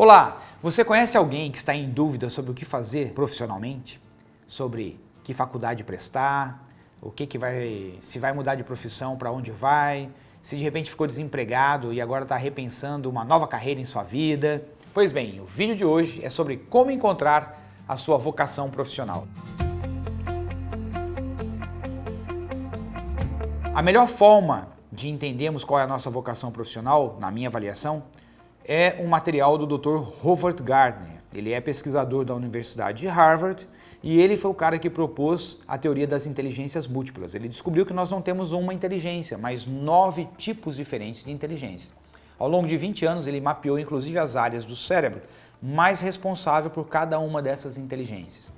Olá, você conhece alguém que está em dúvida sobre o que fazer profissionalmente? Sobre que faculdade prestar, o que, que vai, se vai mudar de profissão, para onde vai, se de repente ficou desempregado e agora está repensando uma nova carreira em sua vida? Pois bem, o vídeo de hoje é sobre como encontrar a sua vocação profissional. A melhor forma de entendermos qual é a nossa vocação profissional, na minha avaliação, é um material do Dr. Howard Gardner. Ele é pesquisador da Universidade de Harvard e ele foi o cara que propôs a teoria das inteligências múltiplas. Ele descobriu que nós não temos uma inteligência, mas nove tipos diferentes de inteligência. Ao longo de 20 anos, ele mapeou inclusive as áreas do cérebro mais responsável por cada uma dessas inteligências.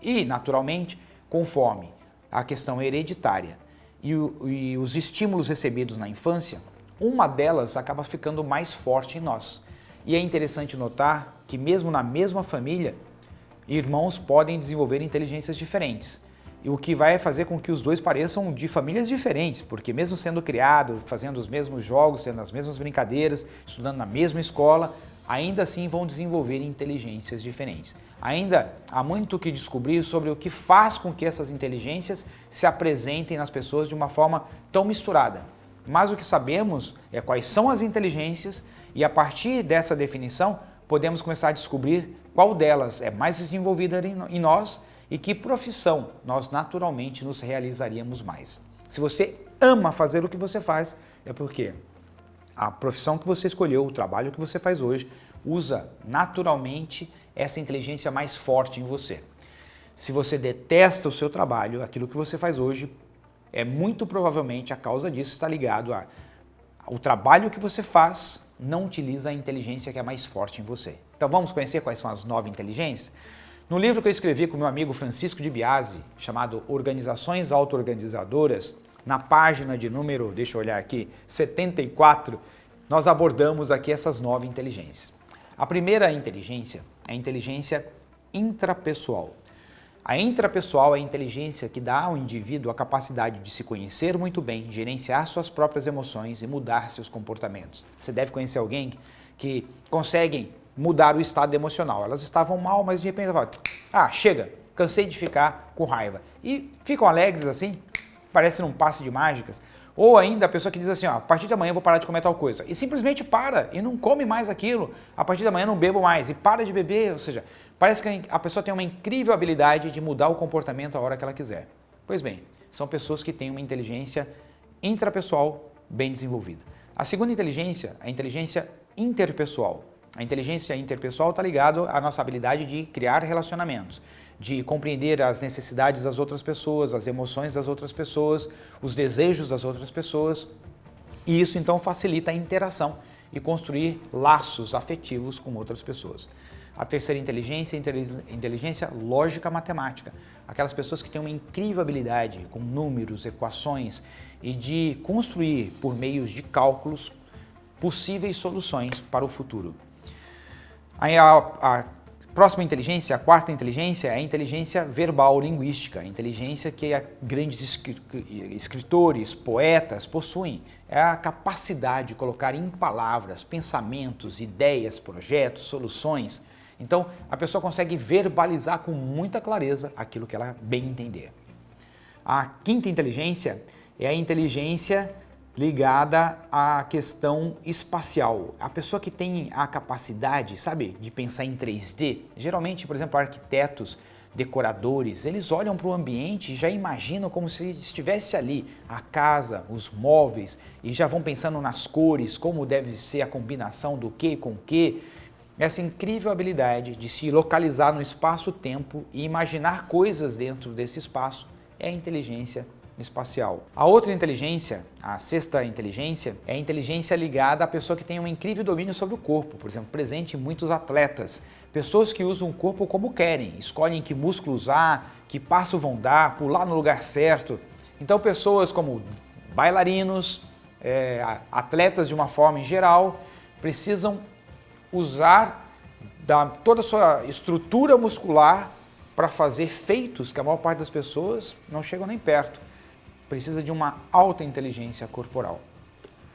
E, naturalmente, conforme a questão hereditária e, o, e os estímulos recebidos na infância, uma delas acaba ficando mais forte em nós. E é interessante notar que mesmo na mesma família, irmãos podem desenvolver inteligências diferentes. E o que vai fazer com que os dois pareçam de famílias diferentes, porque mesmo sendo criados, fazendo os mesmos jogos, tendo as mesmas brincadeiras, estudando na mesma escola, ainda assim vão desenvolver inteligências diferentes. Ainda há muito o que descobrir sobre o que faz com que essas inteligências se apresentem nas pessoas de uma forma tão misturada. Mas o que sabemos é quais são as inteligências e a partir dessa definição podemos começar a descobrir qual delas é mais desenvolvida em nós e que profissão nós naturalmente nos realizaríamos mais. Se você ama fazer o que você faz, é porque a profissão que você escolheu, o trabalho que você faz hoje, usa naturalmente essa inteligência mais forte em você. Se você detesta o seu trabalho, aquilo que você faz hoje, é muito provavelmente a causa disso está ligado a o trabalho que você faz não utiliza a inteligência que é mais forte em você. Então vamos conhecer quais são as nove inteligências? No livro que eu escrevi com meu amigo Francisco de Biasi, chamado Organizações Auto-Organizadoras, na página de número, deixa eu olhar aqui, 74, nós abordamos aqui essas nove inteligências. A primeira inteligência é a inteligência intrapessoal. A intrapessoal é a inteligência que dá ao indivíduo a capacidade de se conhecer muito bem, gerenciar suas próprias emoções e mudar seus comportamentos. Você deve conhecer alguém que consegue mudar o estado emocional. Elas estavam mal, mas de repente ela fala, ah, chega, cansei de ficar com raiva. E ficam alegres assim, parece num passe de mágicas. Ou ainda a pessoa que diz assim, ó, a partir de amanhã eu vou parar de comer tal coisa. E simplesmente para e não come mais aquilo. A partir de amanhã não bebo mais e para de beber. Ou seja, parece que a pessoa tem uma incrível habilidade de mudar o comportamento a hora que ela quiser. Pois bem, são pessoas que têm uma inteligência intrapessoal bem desenvolvida. A segunda inteligência é a inteligência interpessoal. A inteligência interpessoal está ligada à nossa habilidade de criar relacionamentos de compreender as necessidades das outras pessoas, as emoções das outras pessoas, os desejos das outras pessoas. E isso então facilita a interação e construir laços afetivos com outras pessoas. A terceira inteligência é inteligência lógica matemática. Aquelas pessoas que têm uma incrível habilidade com números, equações e de construir por meios de cálculos possíveis soluções para o futuro. Aí a, a Próxima inteligência, a quarta inteligência, é a inteligência verbal linguística, a inteligência que grandes escritores, poetas possuem. É a capacidade de colocar em palavras pensamentos, ideias, projetos, soluções. Então, a pessoa consegue verbalizar com muita clareza aquilo que ela bem entender. A quinta inteligência é a inteligência ligada à questão espacial. A pessoa que tem a capacidade, sabe, de pensar em 3D, geralmente, por exemplo, arquitetos, decoradores, eles olham para o ambiente e já imaginam como se estivesse ali a casa, os móveis e já vão pensando nas cores, como deve ser a combinação do que com que. Essa incrível habilidade de se localizar no espaço-tempo e imaginar coisas dentro desse espaço é a inteligência espacial. A outra inteligência, a sexta inteligência, é a inteligência ligada à pessoa que tem um incrível domínio sobre o corpo, por exemplo, presente em muitos atletas. Pessoas que usam o corpo como querem, escolhem que músculo usar, que passo vão dar, pular no lugar certo. Então pessoas como bailarinos, é, atletas de uma forma em geral, precisam usar da, toda a sua estrutura muscular para fazer feitos que a maior parte das pessoas não chegam nem perto precisa de uma alta inteligência corporal.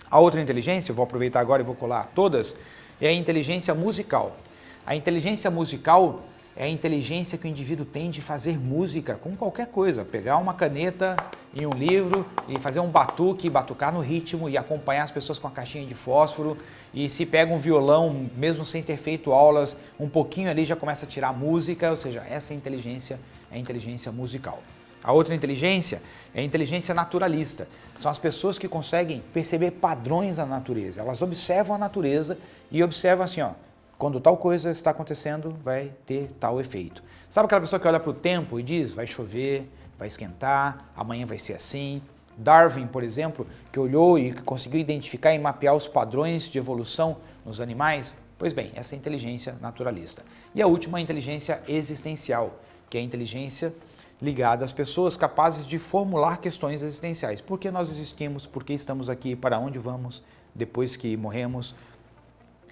A outra inteligência, eu vou aproveitar agora e vou colar todas, é a inteligência musical. A inteligência musical é a inteligência que o indivíduo tem de fazer música com qualquer coisa. Pegar uma caneta e um livro e fazer um batuque, batucar no ritmo e acompanhar as pessoas com a caixinha de fósforo. E se pega um violão, mesmo sem ter feito aulas, um pouquinho ali já começa a tirar música, ou seja, essa inteligência é a inteligência musical. A outra inteligência é a inteligência naturalista. São as pessoas que conseguem perceber padrões na natureza. Elas observam a natureza e observam assim, ó, quando tal coisa está acontecendo, vai ter tal efeito. Sabe aquela pessoa que olha para o tempo e diz, vai chover, vai esquentar, amanhã vai ser assim? Darwin, por exemplo, que olhou e conseguiu identificar e mapear os padrões de evolução nos animais, pois bem, essa é a inteligência naturalista. E a última, a inteligência existencial, que é a inteligência ligada às pessoas capazes de formular questões existenciais. Por que nós existimos? Por que estamos aqui? Para onde vamos depois que morremos?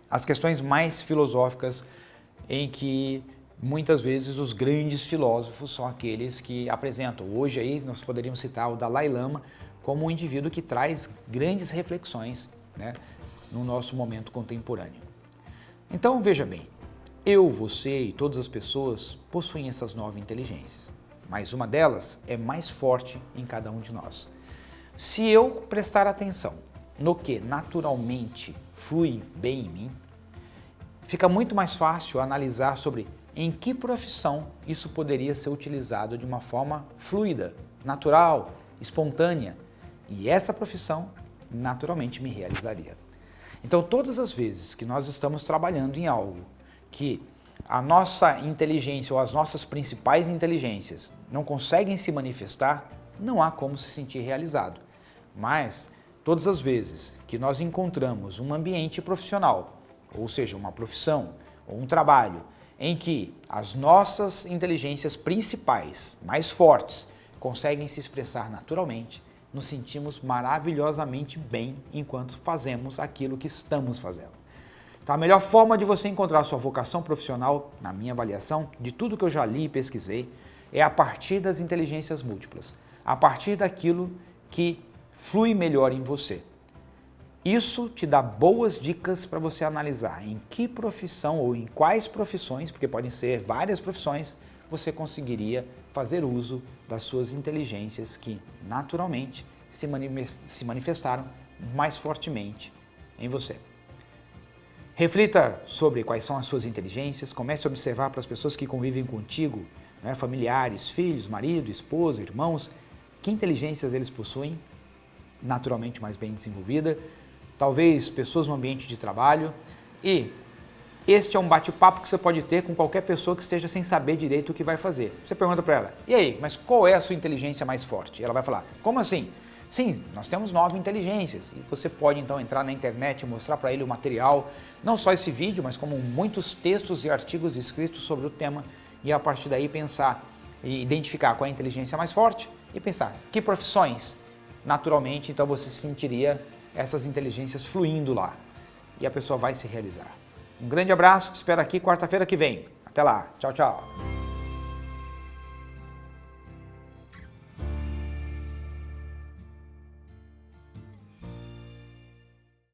as questões mais filosóficas em que muitas vezes os grandes filósofos são aqueles que apresentam. Hoje aí nós poderíamos citar o Dalai Lama como um indivíduo que traz grandes reflexões né, no nosso momento contemporâneo. Então veja bem, eu, você e todas as pessoas possuem essas nove inteligências, mas uma delas é mais forte em cada um de nós. Se eu prestar atenção no que naturalmente flui bem em mim, fica muito mais fácil analisar sobre em que profissão isso poderia ser utilizado de uma forma fluida, natural, espontânea. E essa profissão naturalmente me realizaria. Então todas as vezes que nós estamos trabalhando em algo que a nossa inteligência ou as nossas principais inteligências não conseguem se manifestar, não há como se sentir realizado. Mas Todas as vezes que nós encontramos um ambiente profissional, ou seja, uma profissão ou um trabalho, em que as nossas inteligências principais, mais fortes, conseguem se expressar naturalmente, nos sentimos maravilhosamente bem enquanto fazemos aquilo que estamos fazendo. Então a melhor forma de você encontrar sua vocação profissional, na minha avaliação, de tudo que eu já li e pesquisei, é a partir das inteligências múltiplas, a partir daquilo que flui melhor em você. Isso te dá boas dicas para você analisar em que profissão ou em quais profissões, porque podem ser várias profissões, você conseguiria fazer uso das suas inteligências que naturalmente se, se manifestaram mais fortemente em você. Reflita sobre quais são as suas inteligências, comece a observar para as pessoas que convivem contigo, né, familiares, filhos, marido, esposa, irmãos, que inteligências eles possuem naturalmente mais bem desenvolvida, talvez pessoas no ambiente de trabalho e este é um bate-papo que você pode ter com qualquer pessoa que esteja sem saber direito o que vai fazer. Você pergunta para ela, e aí, mas qual é a sua inteligência mais forte? E ela vai falar, como assim? Sim, nós temos nove inteligências e você pode então entrar na internet e mostrar para ele o material, não só esse vídeo, mas como muitos textos e artigos escritos sobre o tema e a partir daí pensar e identificar qual é a inteligência mais forte e pensar que profissões naturalmente, então você sentiria essas inteligências fluindo lá. E a pessoa vai se realizar. Um grande abraço, te espero aqui quarta-feira que vem. Até lá, tchau, tchau.